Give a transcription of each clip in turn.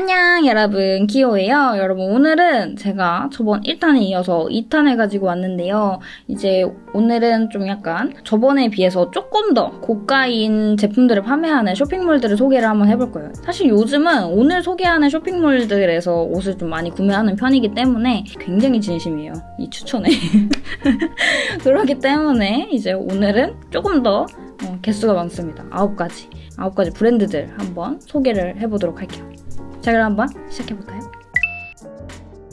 안녕 여러분 기호예요. 여러분 오늘은 제가 저번 1탄에 이어서 2탄을 가지고 왔는데요. 이제 오늘은 좀 약간 저번에 비해서 조금 더 고가인 제품들을 판매하는 쇼핑몰들을 소개를 한번 해볼 거예요. 사실 요즘은 오늘 소개하는 쇼핑몰들에서 옷을 좀 많이 구매하는 편이기 때문에 굉장히 진심이에요. 이 추천에. 그렇기 때문에 이제 오늘은 조금 더 어, 개수가 많습니다. 9가지. 9가지 브랜드들 한번 소개를 해보도록 할게요. 자 그럼 한번 시작해볼까요?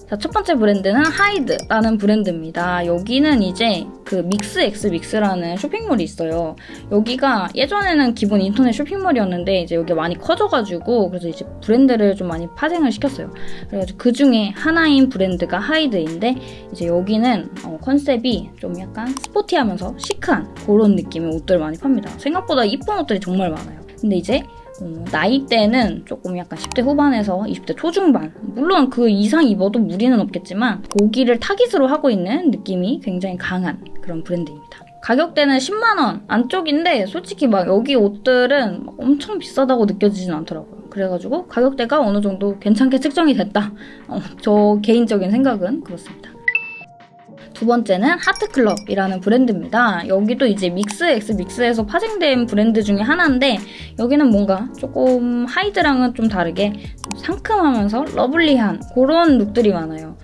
자, 첫 번째 브랜드는 하이드라는 브랜드입니다. 여기는 이제 그 믹스 엑스 믹스라는 쇼핑몰이 있어요. 여기가 예전에는 기본 인터넷 쇼핑몰이었는데 이제 여기 많이 커져가지고 그래서 이제 브랜드를 좀 많이 파생을 시켰어요. 그래가지고 그 중에 하나인 브랜드가 하이드인데 이제 여기는 어, 컨셉이 좀 약간 스포티하면서 시크한 그런 느낌의 옷들을 많이 팝니다. 생각보다 이쁜 옷들이 정말 많아요. 근데 이제 어, 나이대는 조금 약간 10대 후반에서 20대 초중반 물론 그 이상 입어도 무리는 없겠지만 거기를 타깃으로 하고 있는 느낌이 굉장히 강한 그런 브랜드입니다. 가격대는 10만원 안쪽인데 솔직히 막 여기 옷들은 엄청 비싸다고 느껴지진 않더라고요. 그래가지고 가격대가 어느 정도 괜찮게 측정이 됐다. 어, 저 개인적인 생각은 그렇습니다. 두 번째는 하트클럽이라는 브랜드입니다. 여기도 이제 믹스 엑스 믹스에서 파생된 브랜드 중에 하나인데 여기는 뭔가 조금 하이드랑은 좀 다르게 상큼하면서 러블리한 그런 룩들이 많아요.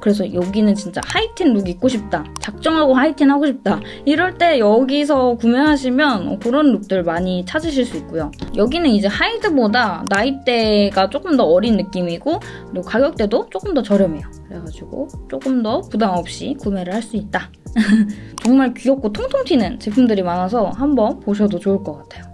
그래서 여기는 진짜 하이틴 룩 입고 싶다. 작정하고 하이틴 하고 싶다. 이럴 때 여기서 구매하시면 그런 룩들 많이 찾으실 수 있고요. 여기는 이제 하이드보다 나이대가 조금 더 어린 느낌이고 그리고 가격대도 조금 더 저렴해요. 그래가지고 조금 더 부담 없이 구매 를 할 수 있다. 정말 귀엽고 통통 튀는 제품들이 많아서 한번 보셔도 좋을 것 같아요.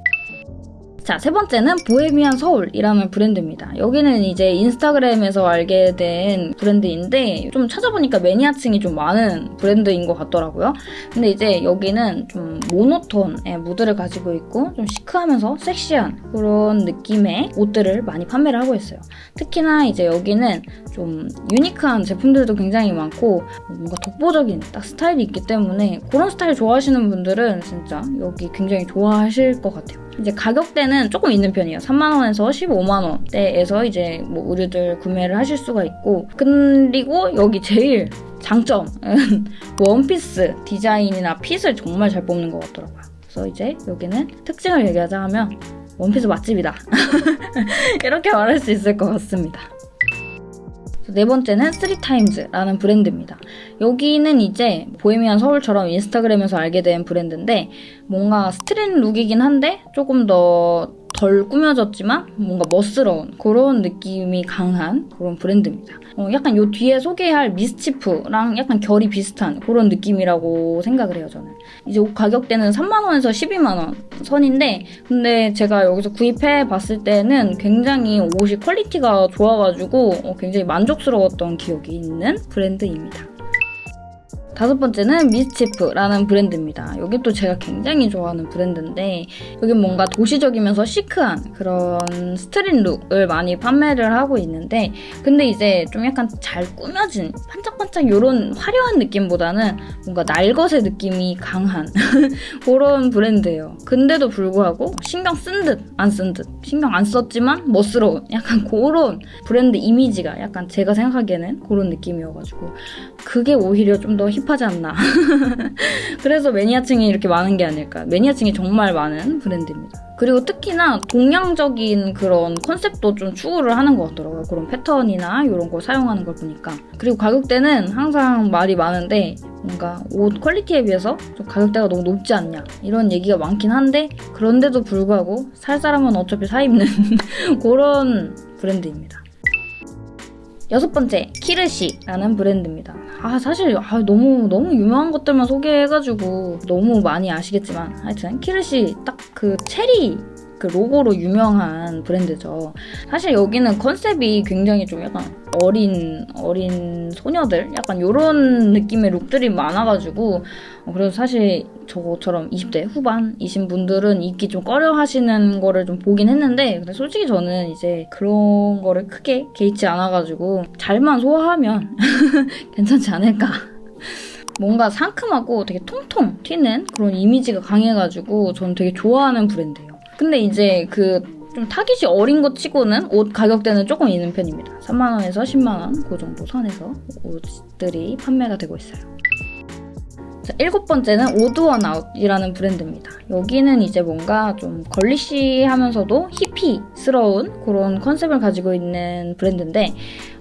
자, 세 번째는 보헤미안 서울이라는 브랜드입니다. 여기는 이제 인스타그램에서 알게 된 브랜드인데 좀 찾아보니까 매니아층이 좀 많은 브랜드인 것 같더라고요. 근데 이제 여기는 좀 모노톤의 무드를 가지고 있고 좀 시크하면서 섹시한 그런 느낌의 옷들을 많이 판매를 하고 있어요. 특히나 이제 여기는 좀 유니크한 제품들도 굉장히 많고 뭔가 독보적인 딱 스타일이 있기 때문에 그런 스타일 좋아하시는 분들은 진짜 여기 굉장히 좋아하실 것 같아요. 이제 가격대는 조금 있는 편이에요. 3만원에서 15만원대에서 이제 뭐 의류들 구매를 하실 수가 있고 그리고 여기 제일 장점은 원피스 디자인이나 핏을 정말 잘 뽑는 것 같더라고요. 그래서 이제 여기는 특징을 얘기하자 하면 원피스 맛집이다. 이렇게 말할 수 있을 것 같습니다. 네 번째는 쓰리타임즈라는 브랜드입니다. 여기는 이제 보헤미안 서울처럼 인스타그램에서 알게 된 브랜드인데 뭔가 스트릿 룩이긴 한데 조금 더 덜 꾸며졌지만 뭔가 멋스러운 그런 느낌이 강한 그런 브랜드입니다. 어, 약간 요 뒤에 소개할 미스치프랑 약간 결이 비슷한 그런 느낌이라고 생각을 해요, 저는. 이제 옷 가격대는 3만원에서 12만원 선인데 근데 제가 여기서 구입해 봤을 때는 굉장히 옷이 퀄리티가 좋아가지고 어, 굉장히 만족스러웠던 기억이 있는 브랜드입니다. 다섯 번째는 미스치프라는 브랜드입니다. 여기 또 제가 굉장히 좋아하는 브랜드인데 여기 뭔가 도시적이면서 시크한 그런 스트릿 룩을 많이 판매를 하고 있는데 근데 이제 좀 약간 잘 꾸며진 반짝반짝 이런 화려한 느낌보다는 뭔가 날것의 느낌이 강한 그런 브랜드예요. 근데도 불구하고 신경 쓴 듯 안 쓴 듯 신경 안 썼지만 멋스러운 약간 그런 브랜드 이미지가 약간 제가 생각하기에는 그런 느낌이어가지고 그게 오히려 좀 더 힙 하지 않나. 그래서 매니아층이 이렇게 많은 게 아닐까. 매니아층이 정말 많은 브랜드입니다. 그리고 특히나 동양적인 그런 컨셉도 좀 추구를 하는 것 같더라고요. 그런 패턴이나 이런 걸 사용하는 걸 보니까. 그리고 가격대는 항상 말이 많은데 뭔가 옷 퀄리티에 비해서 좀 가격대가 너무 높지 않냐 이런 얘기가 많긴 한데 그런데도 불구하고 살 사람은 어차피 사 입는 그런 브랜드입니다. 여섯 번째, 키르시라는 브랜드입니다. 아, 사실 아, 너무 너무 유명한 것들만 소개해가지고 너무 많이 아시겠지만 하여튼 키르시 딱 그 체리 그 로고로 유명한 브랜드죠. 사실 여기는 컨셉이 굉장히 좀 약간 어린 어린 소녀들 약간 이런 느낌의 룩들이 많아가지고 어, 그래서 사실 저처럼 20대 후반이신 분들은 입기 좀 꺼려 하시는 거를 좀 보긴 했는데 근데 솔직히 저는 이제 그런 거를 크게 개의치 않아가지고 잘만 소화하면 괜찮지 않을까 뭔가 상큼하고 되게 통통 튀는 그런 이미지가 강해가지고 저는 되게 좋아하는 브랜드예요. 근데 이제 그 좀 타깃이 어린 것 치고는 옷 가격대는 조금 있는 편입니다. 3만원에서 10만원 그 정도 선에서 옷들이 판매가 되고 있어요. 자, 일곱 번째는 오드원 아웃이라는 브랜드입니다. 여기는 이제 뭔가 좀 걸리시하면서도 히피스러운 그런 컨셉을 가지고 있는 브랜드인데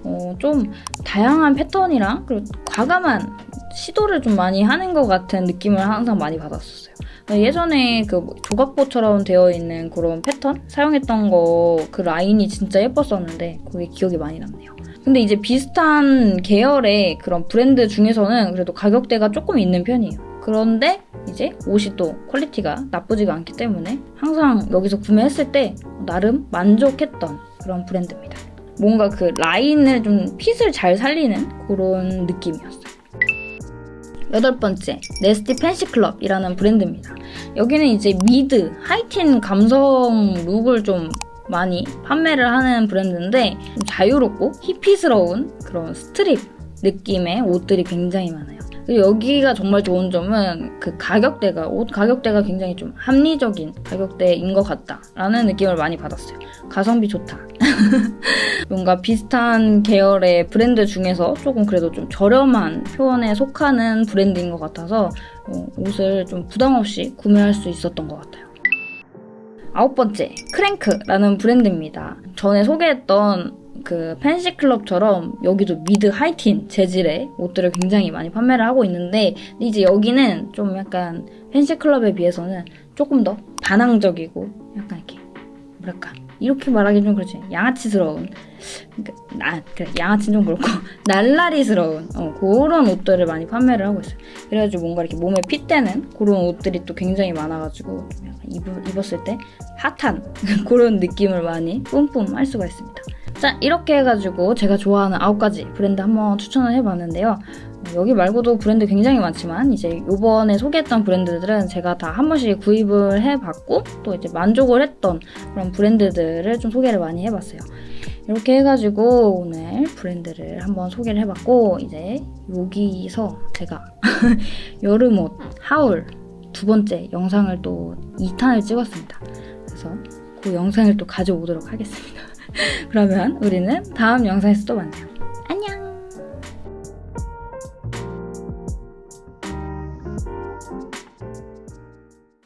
어, 좀 다양한 패턴이랑 그리고 과감한 시도를 좀 많이 하는 것 같은 느낌을 항상 많이 받았었어요. 예전에 그 조각보처럼 되어 있는 그런 패턴 사용했던 거 그 라인이 진짜 예뻤었는데 그게 기억이 많이 남네요. 근데 이제 비슷한 계열의 그런 브랜드 중에서는 그래도 가격대가 조금 있는 편이에요. 그런데 이제 옷이 또 quality가 나쁘지가 않기 때문에 항상 여기서 구매했을 때 나름 만족했던 그런 브랜드입니다. 뭔가 그 라인을 좀 fit을 잘 살리는 그런 느낌이었어요. 여덟 번째, Nasty Fancy Club이라는 브랜드입니다. 여기는 이제 미드, 하이틴 감성 룩을 좀 많이 판매를 하는 브랜드인데 좀 자유롭고 히피스러운 그런 street 느낌의 옷들이 굉장히 많아요. 여기가 정말 좋은 점은 그 가격대가 옷 가격대가 굉장히 좀 합리적인 가격대인 것 같다라는 느낌을 많이 받았어요. 가성비 좋다. 뭔가 비슷한 계열의 브랜드 중에서 조금 그래도 좀 저렴한 편에 속하는 브랜드인 것 같아서 어, 옷을 좀 부담 없이 구매할 수 있었던 것 같아요. 아홉 번째, 크랭크라는 브랜드입니다. 전에 소개했던 그 팬시클럽처럼 여기도 미드 하이틴 재질의 옷들을 굉장히 많이 판매를 하고 있는데 이제 여기는 좀 약간 팬시클럽에 비해서는 조금 더 반항적이고 약간 이렇게 뭐랄까 이렇게 말하기 좀 그렇지 양아치스러운 그러니까 나 그래 양아치는 좀 그렇고 날라리스러운 어, 그런 옷들을 많이 판매를 하고 있어요. 그래가지고 뭔가 이렇게 몸에 핏대는 그런 옷들이 또 굉장히 많아가지고 입, 입었을 때 핫한 그런 느낌을 많이 뿜뿜 할 수가 있습니다. 자 이렇게 해가지고 제가 좋아하는 9가지 브랜드 한번 추천을 해봤는데요. 여기 말고도 브랜드 굉장히 많지만 이제 요번에 소개했던 브랜드들은 제가 다 한 번씩 구입을 해봤고 또 이제 만족을 했던 그런 브랜드들을 좀 소개를 많이 해봤어요. 이렇게 해가지고 오늘 브랜드를 한번 소개를 해봤고 이제 여기서 제가 여름옷 하울 두 번째 영상을 또 2탄을 찍었습니다. 그래서 그 영상을 또 가져오도록 하겠습니다. 그러면 우리는 다음 영상에서 또 만나요.